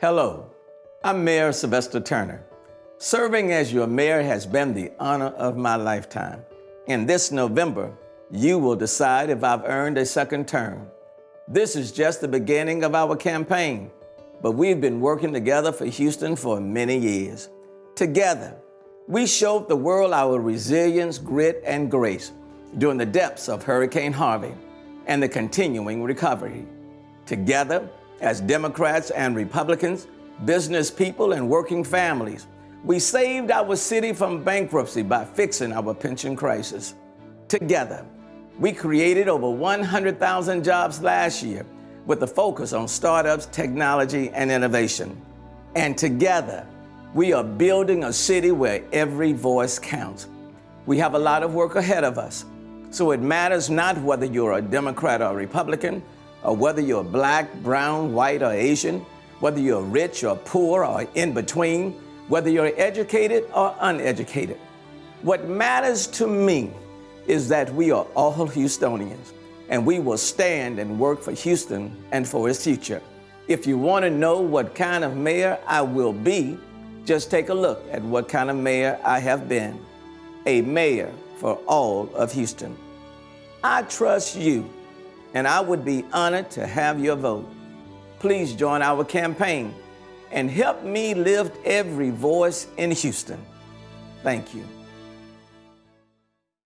Hello, I'm Mayor Sylvester Turner. Serving as your mayor has been the honor of my lifetime. In this November, you will decide if I've earned a second term. This is just the beginning of our campaign, but we've been working together for Houston for many years. Together, we showed the world our resilience, grit, and grace during the depths of Hurricane Harvey and the continuing recovery. Together, as Democrats and Republicans, business people, and working families, we saved our city from bankruptcy by fixing our pension crisis. Together, we created over 100,000 jobs last year with a focus on startups, technology, and innovation. And together, we are building a city where every voice counts. We have a lot of work ahead of us, so it matters not whether you're a Democrat or a Republican, or whether you're black, brown, white, or Asian, whether you're rich or poor or in between, whether you're educated or uneducated. What matters to me is that we are all Houstonians and we will stand and work for Houston and for its future. If you want to know what kind of mayor I will be, just take a look at what kind of mayor I have been. A mayor for all of Houston. I trust you and I would be honored to have your vote. Please join our campaign and help me lift every voice in Houston. Thank you.